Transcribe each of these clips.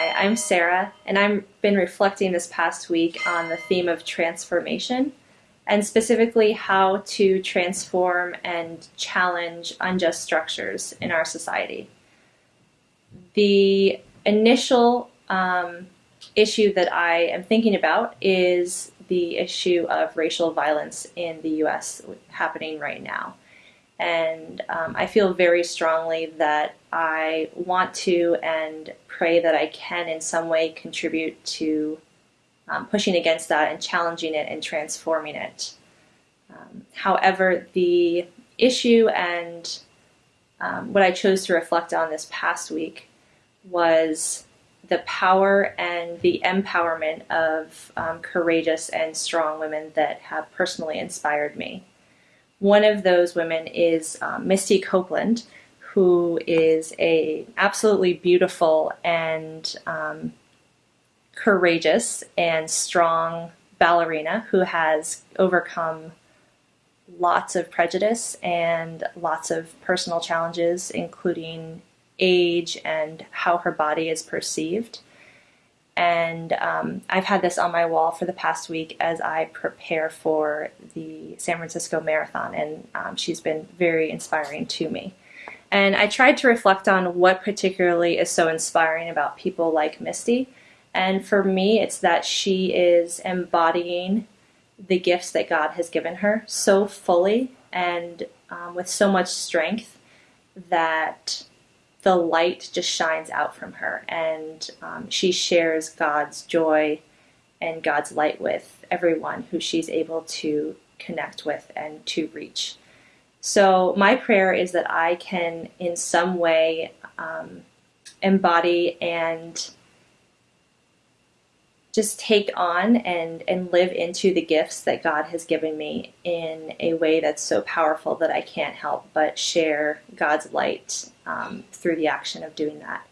Hi, I'm Sarah, and I've been reflecting this past week on the theme of transformation, and specifically how to transform and challenge unjust structures in our society. The initial um, issue that I am thinking about is the issue of racial violence in the US happening right now. And um, I feel very strongly that I want to and pray that I can in some way contribute to um, pushing against that and challenging it and transforming it. Um, however, the issue and um, what I chose to reflect on this past week was the power and the empowerment of um, courageous and strong women that have personally inspired me. One of those women is um, Misty Copeland, who is a absolutely beautiful and um, courageous and strong ballerina who has overcome lots of prejudice and lots of personal challenges, including age and how her body is perceived. And um, I've had this on my wall for the past week as I prepare for the San Francisco Marathon, and um, she's been very inspiring to me. And I tried to reflect on what particularly is so inspiring about people like Misty. And for me, it's that she is embodying the gifts that God has given her so fully and um, with so much strength that the light just shines out from her and um, she shares God's joy and God's light with everyone who she's able to connect with and to reach. So my prayer is that I can in some way um, embody and just take on and, and live into the gifts that God has given me in a way that's so powerful that I can't help but share God's light um, through the action of doing that.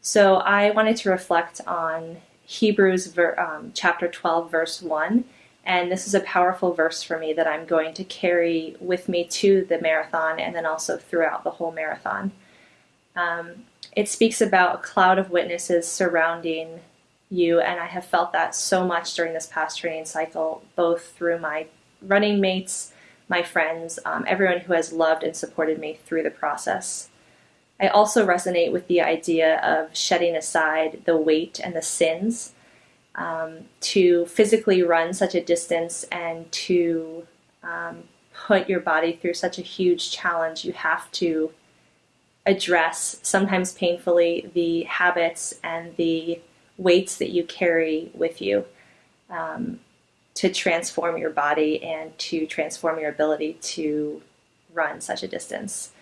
So I wanted to reflect on Hebrews ver, um, chapter 12, verse 1. And this is a powerful verse for me that I'm going to carry with me to the marathon and then also throughout the whole marathon. Um, it speaks about a cloud of witnesses surrounding you, and I have felt that so much during this past training cycle, both through my running mates, my friends, um, everyone who has loved and supported me through the process. I also resonate with the idea of shedding aside the weight and the sins um, to physically run such a distance and to um, put your body through such a huge challenge. You have to address, sometimes painfully, the habits and the weights that you carry with you um, to transform your body and to transform your ability to run such a distance.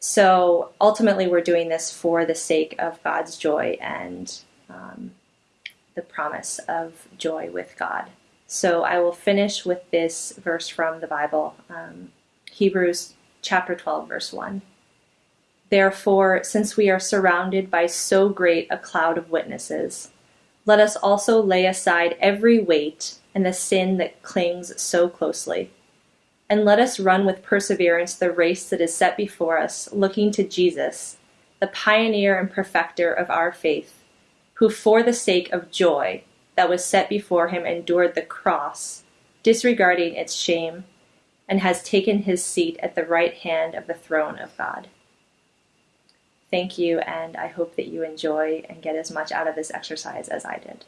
So ultimately, we're doing this for the sake of God's joy and um, the promise of joy with God. So I will finish with this verse from the Bible, um, Hebrews chapter 12, verse 1. Therefore, since we are surrounded by so great a cloud of witnesses, let us also lay aside every weight and the sin that clings so closely. And let us run with perseverance the race that is set before us, looking to Jesus, the pioneer and perfecter of our faith, who for the sake of joy that was set before him endured the cross, disregarding its shame, and has taken his seat at the right hand of the throne of God. Thank you, and I hope that you enjoy and get as much out of this exercise as I did.